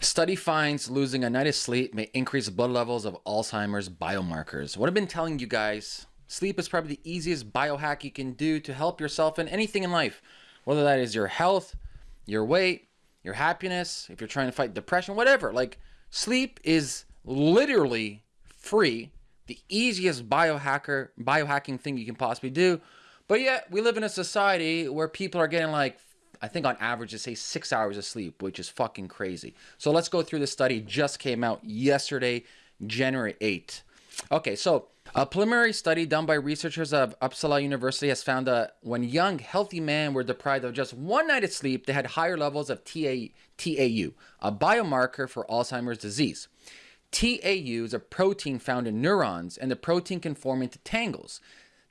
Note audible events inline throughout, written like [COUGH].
Study finds losing a night of sleep may increase blood levels of Alzheimer's biomarkers. What I've been telling you guys, sleep is probably the easiest biohack you can do to help yourself in anything in life, whether that is your health, your weight, your happiness, if you're trying to fight depression, whatever. Like sleep is literally free, the easiest biohacker biohacking thing you can possibly do. But yet we live in a society where people are getting like I think on average they say six hours of sleep, which is fucking crazy. So let's go through the study. Just came out yesterday, January 8th. Okay, so a preliminary study done by researchers of Uppsala University has found that when young, healthy men were deprived of just one night of sleep, they had higher levels of TA, TAU, a biomarker for Alzheimer's disease. TAU is a protein found in neurons, and the protein can form into tangles.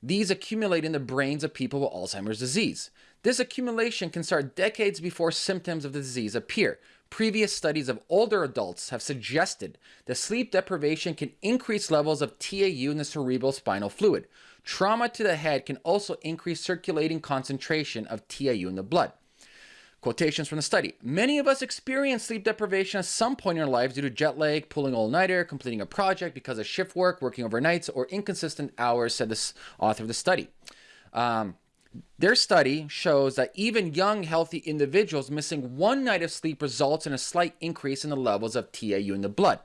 These accumulate in the brains of people with Alzheimer's disease. This accumulation can start decades before symptoms of the disease appear. Previous studies of older adults have suggested that sleep deprivation can increase levels of TAU in the cerebral spinal fluid. Trauma to the head can also increase circulating concentration of TAU in the blood. Quotations from the study. Many of us experience sleep deprivation at some point in our lives due to jet lag, pulling all-nighter, completing a project because of shift work, working overnights, or inconsistent hours, said this author of the study. Um, their study shows that even young, healthy individuals missing one night of sleep results in a slight increase in the levels of TAU in the blood,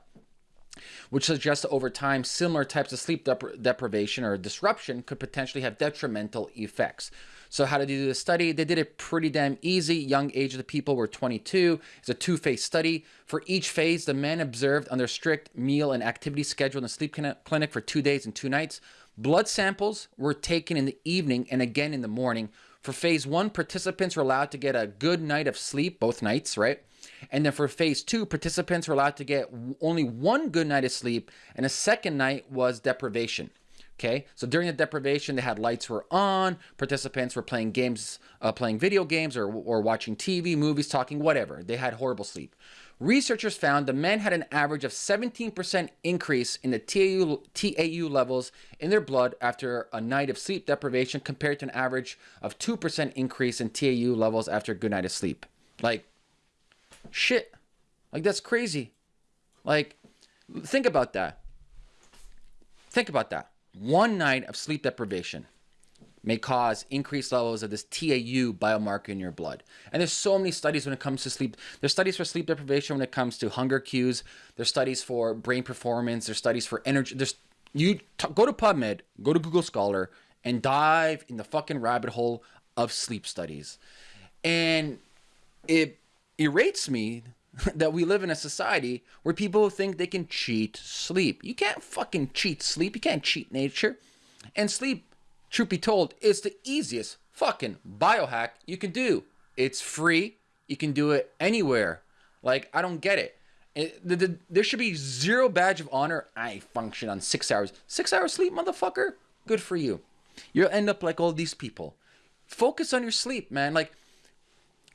which suggests that over time, similar types of sleep depri deprivation or disruption could potentially have detrimental effects. So how did they do the study? They did it pretty damn easy. Young age of the people were 22. It's a two-phase study. For each phase, the men observed under strict meal and activity schedule in the sleep clinic for two days and two nights. Blood samples were taken in the evening and again in the morning. For phase one, participants were allowed to get a good night of sleep both nights, right? And then for phase two, participants were allowed to get only one good night of sleep, and a second night was deprivation. Okay, so during the deprivation, they had lights were on, participants were playing games, uh, playing video games, or, or watching TV, movies, talking, whatever. They had horrible sleep. Researchers found the men had an average of 17% increase in the TAU, TAU levels in their blood after a night of sleep deprivation compared to an average of 2% increase in TAU levels after a good night of sleep. Like, shit. Like, that's crazy. Like, think about that. Think about that. One night of sleep deprivation may cause increased levels of this TAU biomarker in your blood. And there's so many studies when it comes to sleep. There's studies for sleep deprivation when it comes to hunger cues. There's studies for brain performance. There's studies for energy. There's you go to PubMed, go to Google Scholar, and dive in the fucking rabbit hole of sleep studies. And it irrates me [LAUGHS] that we live in a society where people think they can cheat sleep. You can't fucking cheat sleep. You can't cheat nature. And sleep, truth be told, is the easiest fucking biohack you can do. It's free. You can do it anywhere. Like, I don't get it. it the, the, there should be zero badge of honor. I function on six hours. Six hours sleep, motherfucker? Good for you. You'll end up like all these people. Focus on your sleep, man. Like,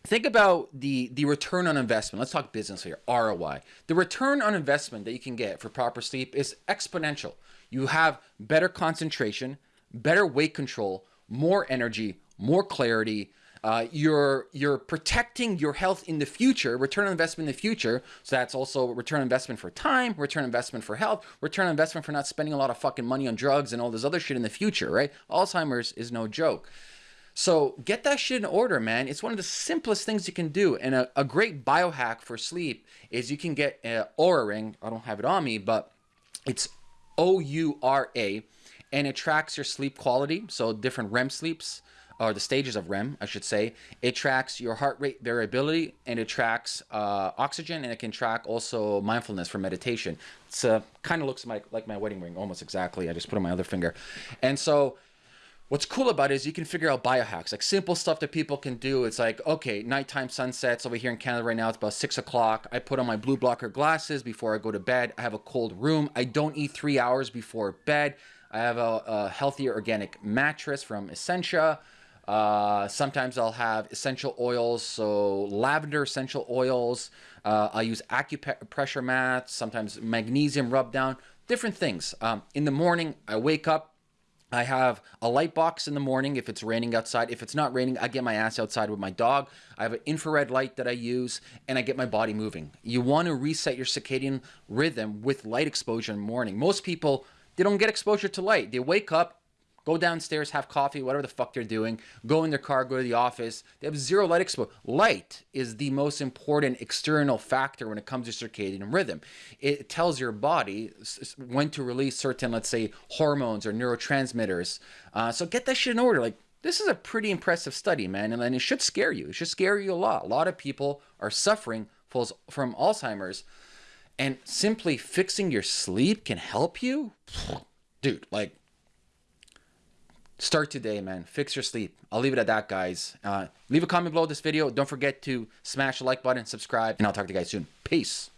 think about the the return on investment. Let's talk business here roi the return on investment that you can get for proper sleep is exponential. You have better concentration better weight control more energy more clarity. Uh, you're you're protecting your health in the future return on investment in the future. So that's also return on investment for time return on investment for health return on investment for not spending a lot of fucking money on drugs and all this other shit in the future right? Alzheimer's is no joke so get that shit in order, man. It's one of the simplest things you can do. And a, a great biohack for sleep is you can get an Oura ring. I don't have it on me, but it's O-U-R-A. And it tracks your sleep quality. So different REM sleeps, or the stages of REM, I should say. It tracks your heart rate variability and it tracks uh, oxygen and it can track also mindfulness for meditation. It's uh, kind of looks like, like my wedding ring, almost exactly. I just put on my other finger. And so What's cool about it is you can figure out biohacks, like simple stuff that people can do. It's like, okay, nighttime sunsets over here in Canada right now, it's about six o'clock. I put on my blue blocker glasses before I go to bed. I have a cold room. I don't eat three hours before bed. I have a, a healthier organic mattress from Essentia. Uh, sometimes I'll have essential oils, so lavender essential oils. Uh, I'll use acupressure mats, sometimes magnesium rub down, different things. Um, in the morning, I wake up, I have a light box in the morning if it's raining outside. If it's not raining, I get my ass outside with my dog. I have an infrared light that I use and I get my body moving. You want to reset your circadian rhythm with light exposure in the morning. Most people, they don't get exposure to light. They wake up, go downstairs, have coffee, whatever the fuck they're doing, go in their car, go to the office. They have zero light exposure. Light is the most important external factor when it comes to circadian rhythm. It tells your body when to release certain, let's say, hormones or neurotransmitters. Uh, so get that shit in order. Like, this is a pretty impressive study, man, and, and it should scare you. It should scare you a lot. A lot of people are suffering from Alzheimer's, and simply fixing your sleep can help you. Dude, like Start today, man. Fix your sleep. I'll leave it at that, guys. Uh, leave a comment below this video. Don't forget to smash the like button, subscribe, and I'll talk to you guys soon. Peace.